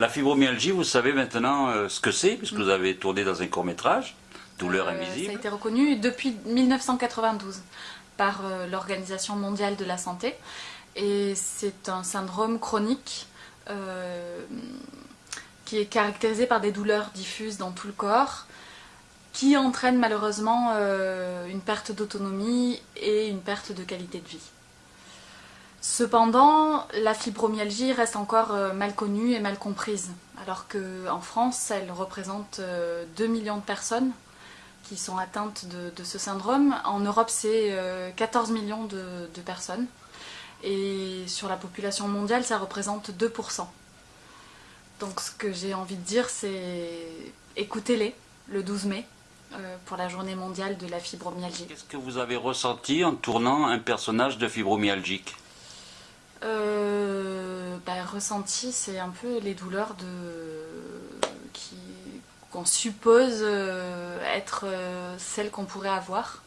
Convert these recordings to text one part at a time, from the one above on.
La fibromyalgie, vous savez maintenant euh, ce que c'est, puisque vous avez tourné dans un court-métrage, Douleur Euh, invisible. Ça a été reconnu depuis 1992 par euh, l'Organisation mondiale de la santé. Et c'est un syndrome chronique euh, qui est caractérisé par des douleurs diffuses dans tout le corps, qui entraîne malheureusement une perte d'autonomie et une perte de qualité de vie. Cependant, la fibromyalgie reste encore euh, mal connue et mal comprise, alors qu'en France, elle représente euh, 2 millions de personnes qui sont atteintes de, ce syndrome. En Europe, c'est euh, 14 millions de, personnes. Et sur la population mondiale, ça représente 2%. Donc ce que j'ai envie de dire, c'est écoutez-les le 12 mai euh, pour la journée mondiale de la fibromyalgie. Qu'est-ce que vous avez ressenti en tournant un personnage de fibromyalgique? Euh, bah, ressenti, c'est un peu les douleurs de qu'on suppose euh, être euh, celles qu'on pourrait avoir.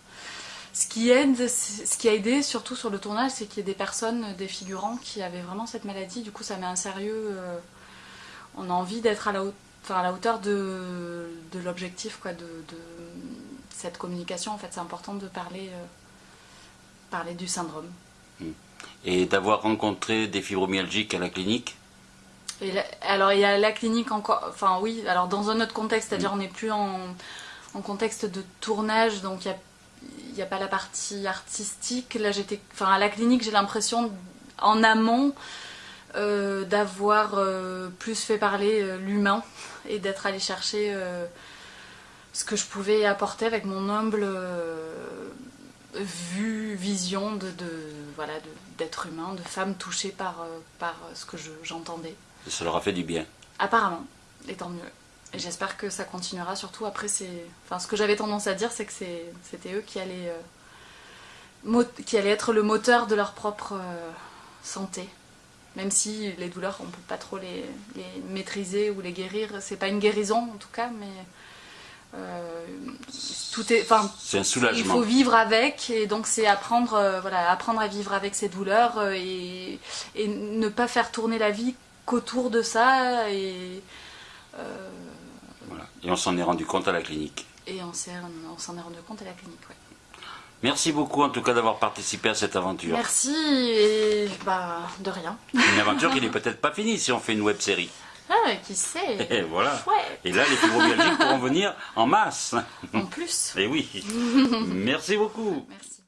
Ce qui aide, ce qui a aidé surtout sur le tournage, c'est qu'il y ait des personnes, des figurants qui avaient vraiment cette maladie. Du coup, ça met un sérieux. on a envie d'être à la hauteur. De, l'objectif, de, cette communication. En fait, c'est important de parler, parler du syndrome. Et d'avoir rencontré des fibromyalgiques à la clinique Et la- alors il y a la clinique encore, enfin oui, alors dans un autre contexte, c'est-à-dire on n'est plus en, en contexte de tournage, donc il n'y a, y a pas la partie artistique. Là j'étais, enfin à la clinique j'ai l'impression en amont euh, d'avoir euh, plus fait parler euh, l'humain et d'être allé chercher ce que je pouvais apporter avec mon humble vue, vision de, de- voilà de- d'être humain, de femme touchée par, euh, par ce que je- j'entendais. Ça leur a fait du bien. Apparemment, et tant mieux. Et j'espère que ça continuera. Surtout après, c'est, enfin, ce que j'avais tendance à dire, c'est que c'était eux qui allaient, euh, qui allaient être le moteur de leur propre euh, santé. Même si les douleurs, on peut pas trop les, les maîtriser ou les guérir. C'est pas une guérison en tout cas, mais euh, tout est, enfin, C'est un il soulagement. faut vivre avec et donc c'est apprendre, euh, voilà, apprendre à vivre avec ces douleurs euh, et, et ne pas faire tourner la vie qu'autour de ça et, euh, Voilà. Et on s'en est rendu compte à la clinique. et on s'en est rendu compte à la clinique. ouais. Merci beaucoup en tout cas d'avoir participé à cette aventure. Merci et bah de rien. Une aventure qui n'est peut-être pas finie si on fait une web série. Ah, qui sait Et voilà. Et là, les fibromyalgiques pourront venir en masse. en plus. Et oui. Merci beaucoup. Merci.